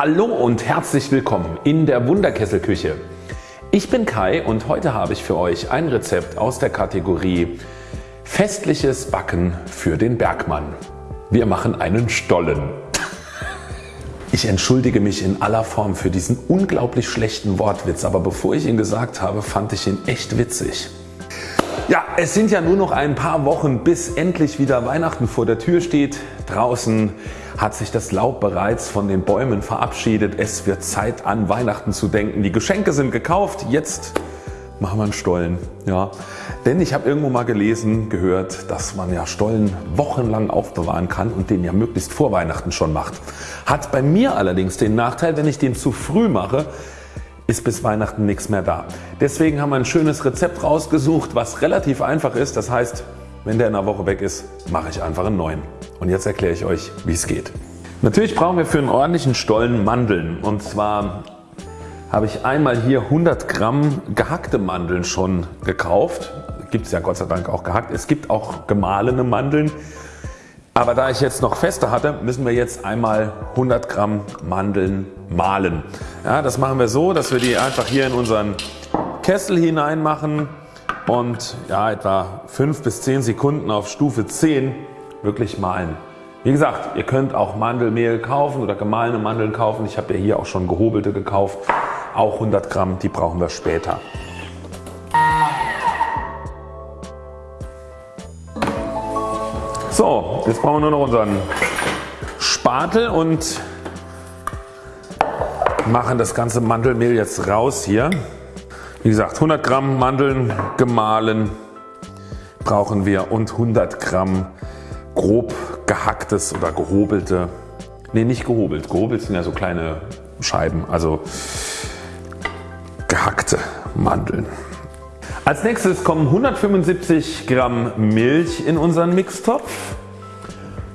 Hallo und herzlich willkommen in der Wunderkesselküche. Ich bin Kai und heute habe ich für euch ein Rezept aus der Kategorie Festliches Backen für den Bergmann. Wir machen einen Stollen. Ich entschuldige mich in aller Form für diesen unglaublich schlechten Wortwitz, aber bevor ich ihn gesagt habe, fand ich ihn echt witzig. Ja, es sind ja nur noch ein paar Wochen bis endlich wieder Weihnachten vor der Tür steht. Draußen hat sich das Laub bereits von den Bäumen verabschiedet. Es wird Zeit an Weihnachten zu denken. Die Geschenke sind gekauft. Jetzt machen wir einen Stollen. Ja. Denn ich habe irgendwo mal gelesen, gehört, dass man ja Stollen wochenlang aufbewahren kann und den ja möglichst vor Weihnachten schon macht. Hat bei mir allerdings den Nachteil, wenn ich den zu früh mache, ist bis Weihnachten nichts mehr da. Deswegen haben wir ein schönes Rezept rausgesucht, was relativ einfach ist. Das heißt, wenn der in einer Woche weg ist, mache ich einfach einen neuen. Und jetzt erkläre ich euch, wie es geht. Natürlich brauchen wir für einen ordentlichen Stollen Mandeln. Und zwar habe ich einmal hier 100 Gramm gehackte Mandeln schon gekauft. Gibt es ja Gott sei Dank auch gehackt. Es gibt auch gemahlene Mandeln. Aber da ich jetzt noch feste hatte, müssen wir jetzt einmal 100 Gramm Mandeln mahlen. Ja, das machen wir so, dass wir die einfach hier in unseren Kessel hinein machen und ja, etwa 5 bis 10 Sekunden auf Stufe 10 wirklich mahlen. Wie gesagt, ihr könnt auch Mandelmehl kaufen oder gemahlene Mandeln kaufen. Ich habe ja hier auch schon gehobelte gekauft. Auch 100 Gramm, die brauchen wir später. Jetzt brauchen wir nur noch unseren Spatel und machen das ganze Mandelmehl jetzt raus hier. Wie gesagt 100 Gramm Mandeln gemahlen brauchen wir und 100 Gramm grob gehacktes oder gehobelte, ne nicht gehobelt, gehobelt sind ja so kleine Scheiben, also gehackte Mandeln. Als nächstes kommen 175 Gramm Milch in unseren Mixtopf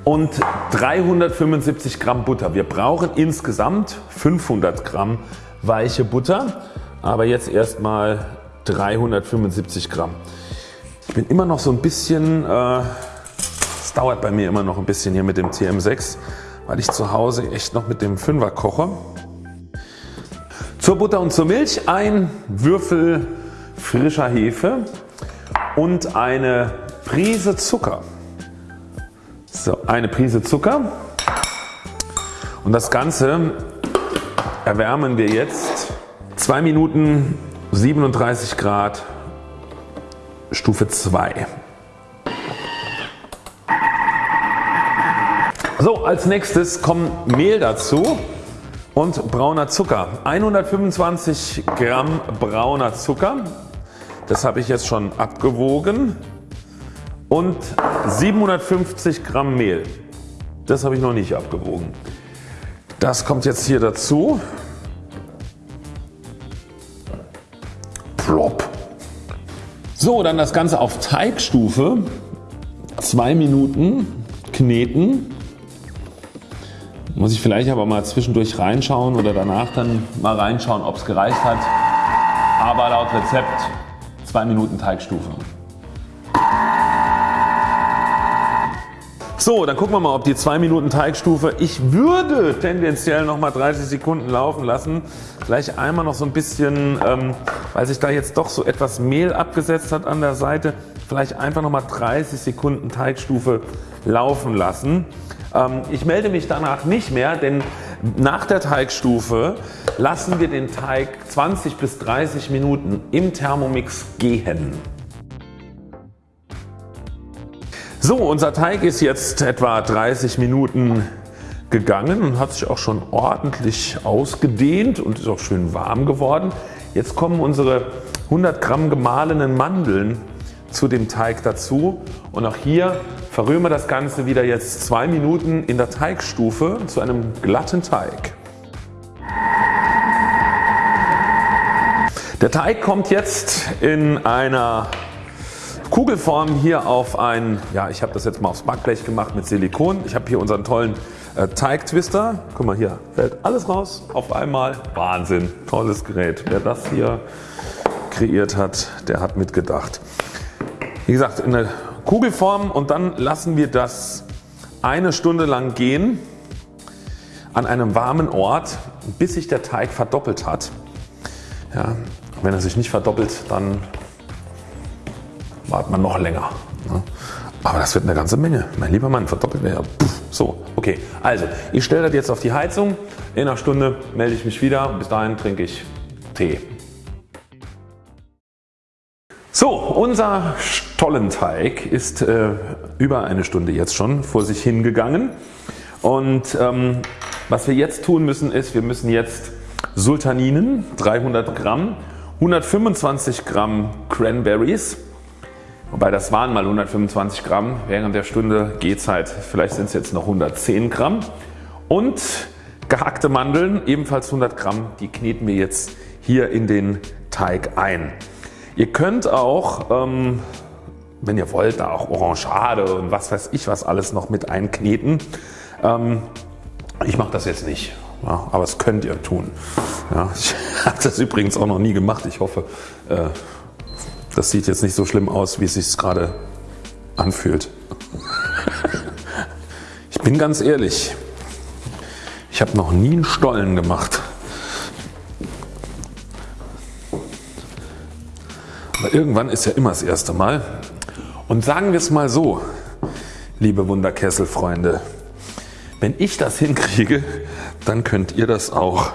und 375 Gramm Butter. Wir brauchen insgesamt 500 Gramm weiche Butter, aber jetzt erstmal 375 Gramm. Ich bin immer noch so ein bisschen, äh, es äh, dauert bei mir immer noch ein bisschen hier mit dem TM6, weil ich zu Hause echt noch mit dem 5er koche. Zur Butter und zur Milch ein Würfel frischer Hefe und eine Prise Zucker. So, eine Prise Zucker und das Ganze erwärmen wir jetzt 2 Minuten 37 Grad Stufe 2. So als nächstes kommt Mehl dazu und brauner Zucker. 125 Gramm brauner Zucker das habe ich jetzt schon abgewogen und 750 Gramm Mehl. Das habe ich noch nicht abgewogen. Das kommt jetzt hier dazu. Plop. So dann das Ganze auf Teigstufe 2 Minuten kneten. Muss ich vielleicht aber mal zwischendurch reinschauen oder danach dann mal reinschauen ob es gereicht hat. Aber laut Rezept 2 Minuten Teigstufe. So, dann gucken wir mal ob die 2 Minuten Teigstufe, ich würde tendenziell noch mal 30 Sekunden laufen lassen. Vielleicht einmal noch so ein bisschen, ähm, weil sich da jetzt doch so etwas Mehl abgesetzt hat an der Seite, vielleicht einfach noch mal 30 Sekunden Teigstufe laufen lassen. Ähm, ich melde mich danach nicht mehr, denn nach der Teigstufe lassen wir den Teig 20 bis 30 Minuten im Thermomix gehen. So unser Teig ist jetzt etwa 30 Minuten gegangen und hat sich auch schon ordentlich ausgedehnt und ist auch schön warm geworden. Jetzt kommen unsere 100 Gramm gemahlenen Mandeln zu dem Teig dazu und auch hier verrühren wir das Ganze wieder jetzt zwei Minuten in der Teigstufe zu einem glatten Teig. Der Teig kommt jetzt in einer Kugelform hier auf ein, ja ich habe das jetzt mal aufs Backblech gemacht mit Silikon. Ich habe hier unseren tollen äh, Teigtwister. Guck mal hier fällt alles raus auf einmal. Wahnsinn, tolles Gerät. Wer das hier kreiert hat, der hat mitgedacht. Wie gesagt in der Kugelform und dann lassen wir das eine Stunde lang gehen an einem warmen Ort bis sich der Teig verdoppelt hat. Ja, wenn er sich nicht verdoppelt dann wartet man noch länger. Aber das wird eine ganze Menge. Mein lieber Mann, verdoppelt er. So, okay. Also, ich stelle das jetzt auf die Heizung. In einer Stunde melde ich mich wieder. Bis dahin trinke ich Tee. So, unser Stollenteig ist äh, über eine Stunde jetzt schon vor sich hingegangen. Und ähm, was wir jetzt tun müssen ist, wir müssen jetzt Sultaninen 300 Gramm, 125 Gramm Cranberries, wobei das waren mal 125 Gramm, während der Stunde Gehzeit, vielleicht sind es jetzt noch 110 Gramm und gehackte Mandeln ebenfalls 100 Gramm, die kneten wir jetzt hier in den Teig ein. Ihr könnt auch ähm, wenn ihr wollt da auch Orangeade und was weiß ich was alles noch mit einkneten. Ähm, ich mache das jetzt nicht, ja, aber es könnt ihr tun. Ja, ich habe das übrigens auch noch nie gemacht. Ich hoffe äh, das sieht jetzt nicht so schlimm aus wie es sich gerade anfühlt. ich bin ganz ehrlich, ich habe noch nie einen Stollen gemacht. Aber irgendwann ist ja immer das erste Mal. Und sagen wir es mal so, liebe Wunderkesselfreunde, wenn ich das hinkriege, dann könnt ihr das auch.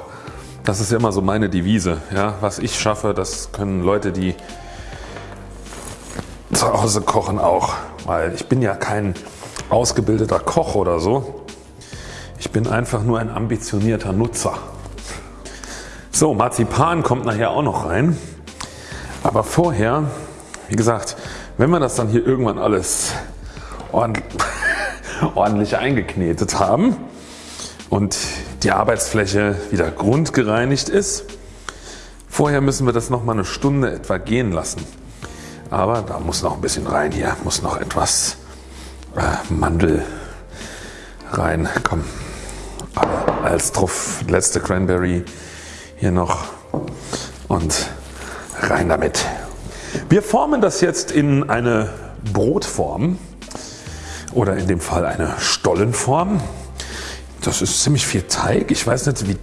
Das ist ja immer so meine Devise. Ja, was ich schaffe, das können Leute, die zu Hause kochen auch. Weil ich bin ja kein ausgebildeter Koch oder so. Ich bin einfach nur ein ambitionierter Nutzer. So, Marzipan kommt nachher auch noch rein. Aber vorher, wie gesagt, wenn wir das dann hier irgendwann alles ordentlich eingeknetet haben und die Arbeitsfläche wieder grundgereinigt ist, vorher müssen wir das noch mal eine Stunde etwa gehen lassen. Aber da muss noch ein bisschen rein hier, muss noch etwas äh, Mandel rein. Komm, als Truff letzte Cranberry hier noch und rein damit. Wir formen das jetzt in eine Brotform oder in dem Fall eine Stollenform. Das ist ziemlich viel Teig. Ich weiß nicht wie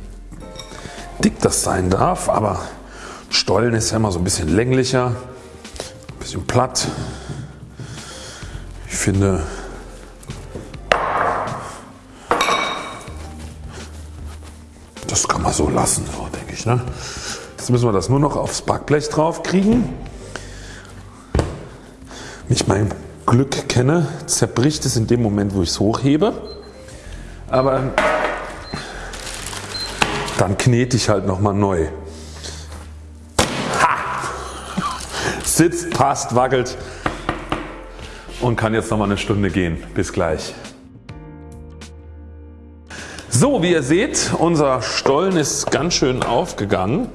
dick das sein darf, aber Stollen ist ja immer so ein bisschen länglicher, bisschen platt. Ich finde das kann man so lassen, so denke ich. Ne? Jetzt müssen wir das nur noch aufs Backblech drauf kriegen ich mein Glück kenne, zerbricht es in dem Moment wo ich es hochhebe. Aber dann knete ich halt nochmal neu. Sitzt, passt, wackelt und kann jetzt nochmal eine Stunde gehen. Bis gleich. So wie ihr seht unser Stollen ist ganz schön aufgegangen.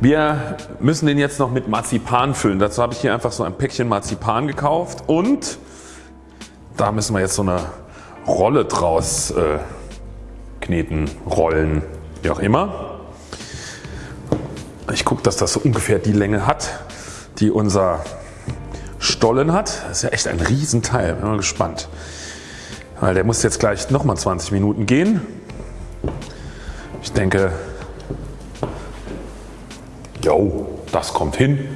Wir müssen den jetzt noch mit Marzipan füllen. Dazu habe ich hier einfach so ein Päckchen Marzipan gekauft und da müssen wir jetzt so eine Rolle draus äh, kneten, rollen, wie auch immer. Ich gucke, dass das so ungefähr die Länge hat, die unser Stollen hat. Das ist ja echt ein Riesenteil. Bin mal gespannt. Weil der muss jetzt gleich nochmal 20 Minuten gehen. Ich denke Jo, das kommt hin.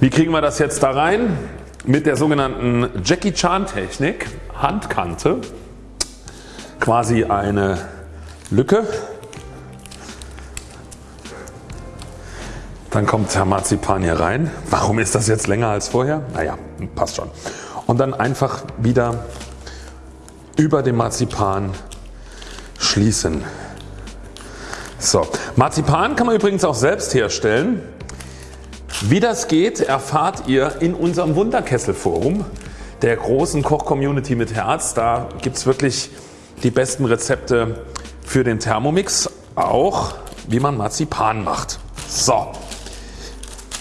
Wie kriegen wir das jetzt da rein? Mit der sogenannten Jackie Chan Technik, Handkante, quasi eine Lücke. Dann kommt der Marzipan hier rein. Warum ist das jetzt länger als vorher? Naja, passt schon. Und dann einfach wieder über dem Marzipan schließen. So, Marzipan kann man übrigens auch selbst herstellen. Wie das geht erfahrt ihr in unserem Wunderkessel Forum der großen Koch-Community mit Herz. Da gibt es wirklich die besten Rezepte für den Thermomix, auch wie man Marzipan macht. So,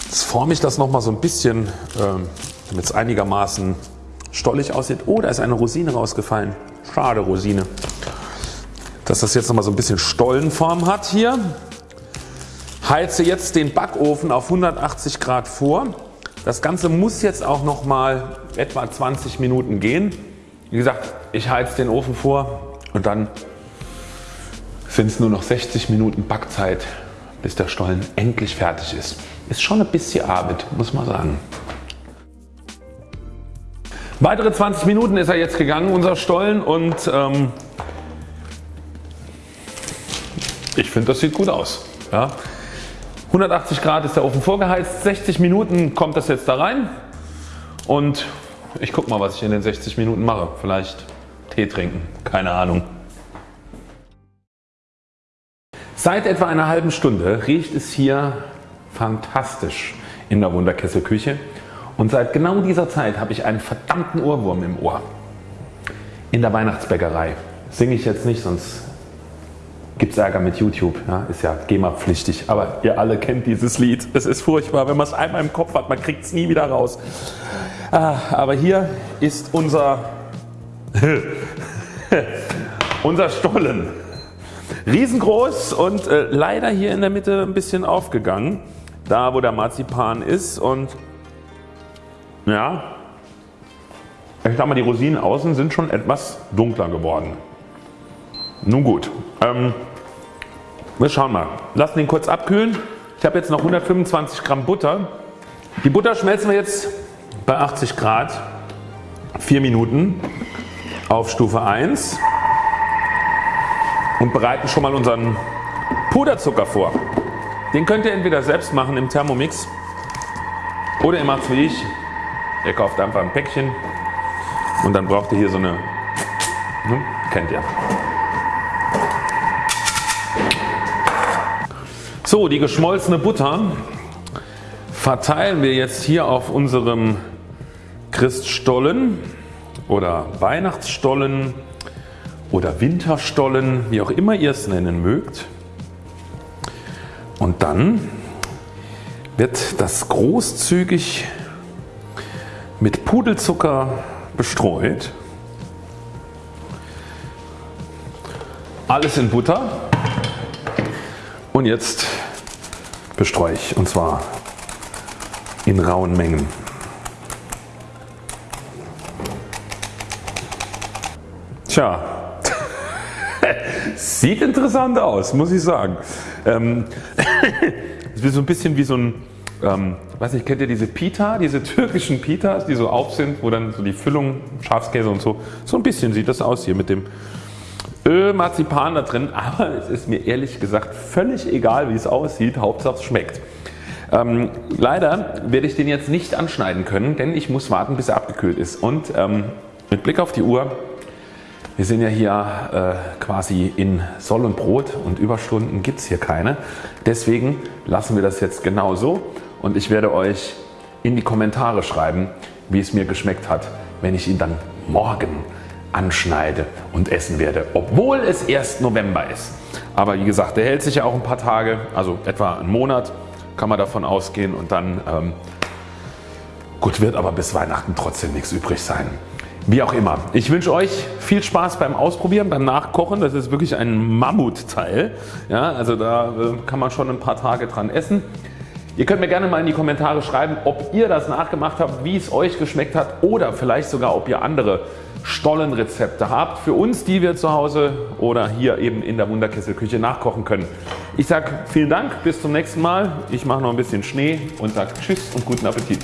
jetzt forme ich das nochmal so ein bisschen, ähm, damit es einigermaßen stollig aussieht. Oh, da ist eine Rosine rausgefallen. Schade Rosine dass das jetzt noch mal so ein bisschen Stollenform hat hier. Heize jetzt den Backofen auf 180 Grad vor. Das Ganze muss jetzt auch noch mal etwa 20 Minuten gehen. Wie gesagt, ich heize den Ofen vor und dann sind es nur noch 60 Minuten Backzeit, bis der Stollen endlich fertig ist. Ist schon ein bisschen Arbeit, muss man sagen. Weitere 20 Minuten ist er jetzt gegangen, unser Stollen und ähm, ich finde das sieht gut aus. Ja. 180 Grad ist der Ofen vorgeheizt, 60 Minuten kommt das jetzt da rein und ich guck mal was ich in den 60 Minuten mache. Vielleicht Tee trinken, keine Ahnung. Seit etwa einer halben Stunde riecht es hier fantastisch in der Wunderkesselküche und seit genau dieser Zeit habe ich einen verdammten Ohrwurm im Ohr. In der Weihnachtsbäckerei singe ich jetzt nicht, sonst gibt es Ärger mit YouTube, ja, ist ja GEMA-pflichtig, aber ihr alle kennt dieses Lied. Es ist furchtbar, wenn man es einmal im Kopf hat, man kriegt es nie wieder raus. Ah, aber hier ist unser, unser Stollen. Riesengroß und äh, leider hier in der Mitte ein bisschen aufgegangen, da wo der Marzipan ist und ja, ich sag mal die Rosinen außen sind schon etwas dunkler geworden. Nun gut, ähm, wir schauen mal. Lassen den kurz abkühlen. Ich habe jetzt noch 125 Gramm Butter. Die Butter schmelzen wir jetzt bei 80 Grad 4 Minuten auf Stufe 1 und bereiten schon mal unseren Puderzucker vor. Den könnt ihr entweder selbst machen im Thermomix oder ihr macht es wie ich. Ihr kauft einfach ein Päckchen und dann braucht ihr hier so eine, ne, kennt ihr. So die geschmolzene Butter verteilen wir jetzt hier auf unserem Christstollen oder Weihnachtsstollen oder Winterstollen, wie auch immer ihr es nennen mögt. Und dann wird das großzügig mit Pudelzucker bestreut. Alles in Butter und jetzt bestreue ich und zwar in rauen Mengen. Tja, sieht interessant aus muss ich sagen. Ähm, es ist so ein bisschen wie so ein, ähm, weiß nicht, kennt ihr diese Pita, diese türkischen Pitas, die so auf sind, wo dann so die Füllung, Schafskäse und so, so ein bisschen sieht das aus hier mit dem Öl, Marzipan da drin, aber es ist mir ehrlich gesagt völlig egal wie es aussieht, Hauptsache es schmeckt. Ähm, leider werde ich den jetzt nicht anschneiden können, denn ich muss warten bis er abgekühlt ist und ähm, mit Blick auf die Uhr, wir sind ja hier äh, quasi in Soll und Brot und Überstunden gibt es hier keine. Deswegen lassen wir das jetzt genau so und ich werde euch in die Kommentare schreiben wie es mir geschmeckt hat wenn ich ihn dann morgen anschneide und essen werde, obwohl es erst November ist. Aber wie gesagt, der hält sich ja auch ein paar Tage, also etwa einen Monat kann man davon ausgehen und dann ähm, gut wird aber bis Weihnachten trotzdem nichts übrig sein. Wie auch immer. Ich wünsche euch viel Spaß beim Ausprobieren, beim Nachkochen. Das ist wirklich ein Mammutteil. Ja, also da äh, kann man schon ein paar Tage dran essen. Ihr könnt mir gerne mal in die Kommentare schreiben ob ihr das nachgemacht habt, wie es euch geschmeckt hat oder vielleicht sogar ob ihr andere Stollenrezepte habt für uns die wir zu Hause oder hier eben in der Wunderkesselküche nachkochen können. Ich sage vielen Dank, bis zum nächsten Mal. Ich mache noch ein bisschen Schnee und sage Tschüss und guten Appetit.